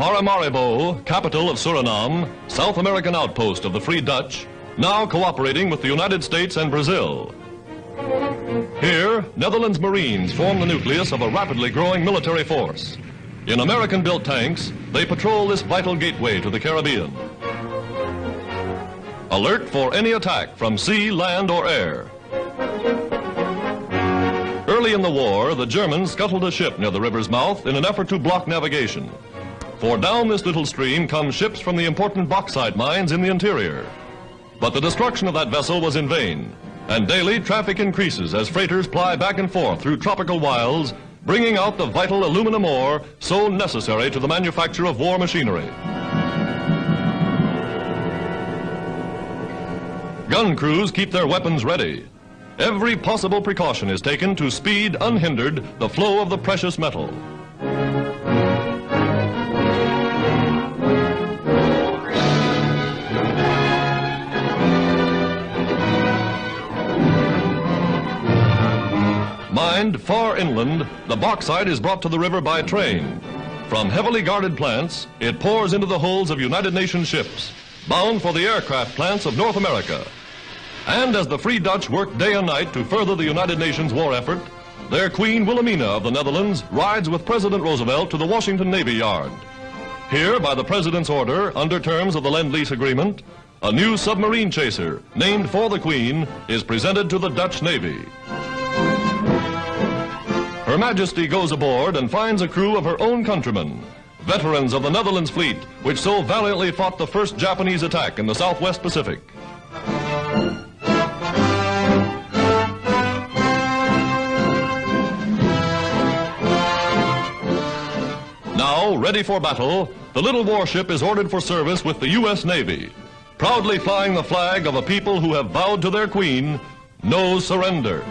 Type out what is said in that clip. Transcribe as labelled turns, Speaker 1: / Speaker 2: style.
Speaker 1: Paramaribo, capital of Suriname, South American outpost of the Free Dutch, now cooperating with the United States and Brazil. Here, Netherlands Marines form the nucleus of a rapidly growing military force. In American-built tanks, they patrol this vital gateway to the Caribbean. Alert for any attack from sea, land, or air. Early in the war, the Germans scuttled a ship near the river's mouth in an effort to block navigation. For down this little stream come ships from the important bauxite mines in the interior. But the destruction of that vessel was in vain, and daily traffic increases as freighters ply back and forth through tropical wilds, bringing out the vital aluminum ore so necessary to the manufacture of war machinery. Gun crews keep their weapons ready. Every possible precaution is taken to speed unhindered the flow of the precious metal. Mined, far inland, the bauxite is brought to the river by train. From heavily guarded plants, it pours into the holds of United Nations ships, bound for the aircraft plants of North America. And as the Free Dutch work day and night to further the United Nations war effort, their Queen Wilhelmina of the Netherlands rides with President Roosevelt to the Washington Navy Yard. Here, by the President's order, under terms of the Lend-Lease Agreement, a new submarine chaser, named for the Queen, is presented to the Dutch Navy. Her Majesty goes aboard and finds a crew of her own countrymen, veterans of the Netherlands fleet, which so valiantly fought the first Japanese attack in the Southwest Pacific. Now, ready for battle, the little warship is ordered for service with the U.S. Navy, proudly flying the flag of a people who have vowed to their queen, no surrender.